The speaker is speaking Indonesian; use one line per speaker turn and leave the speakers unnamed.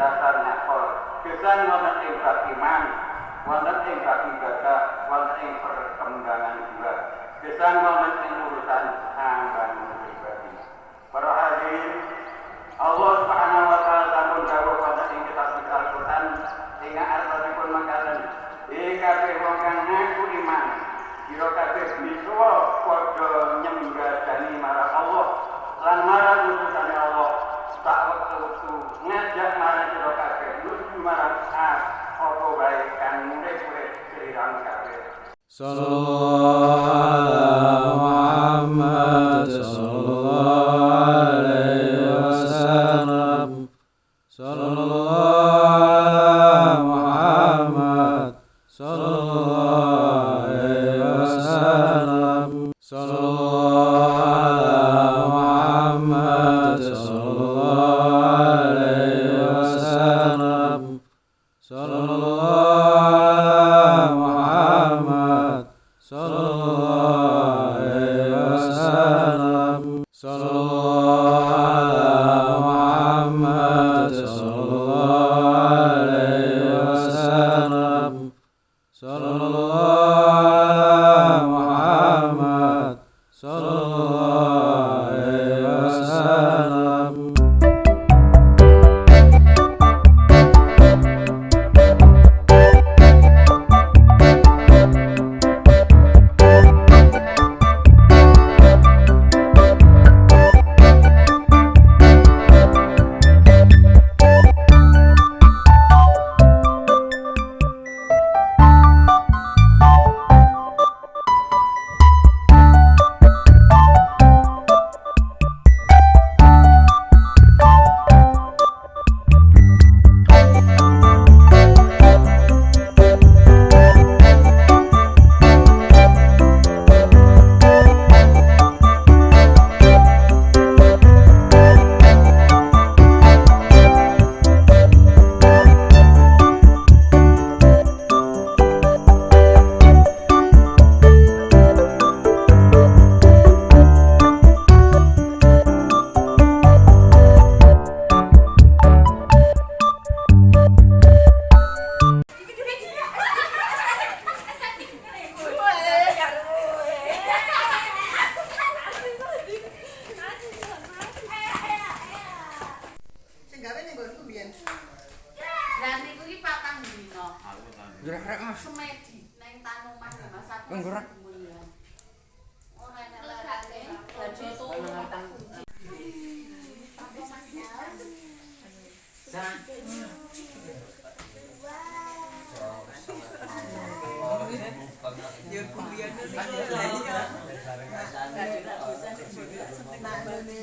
Kecerdasan akal. Gesang wonten ing bab iman, wonten ing bab ibadah, wonten ing perkembangan jiwa. Gesang wonten ing urusan ambangun pribadi. Para hadirin, Allah Subhanahu wa taala sampun dawuh wonten ing kitab Al-Qur'an ing artosipun mangkaten, "Ing kabeh wong kang ngaku iman, sira kabeh misuwa padha nyembadani marang Allah lan marang utusane Allah tak wektu ngajak kabeh."
Sallallahu ala Muhammad sallallahu alaihi wasallam Sallallahu Muhammad sallallahu alaihi Gerak Mas.
Semedi nang Tanuman Mas aku.
Nggerak.
Ora enak larane. Dadi turu.
Ya kuliah niku. Ngene.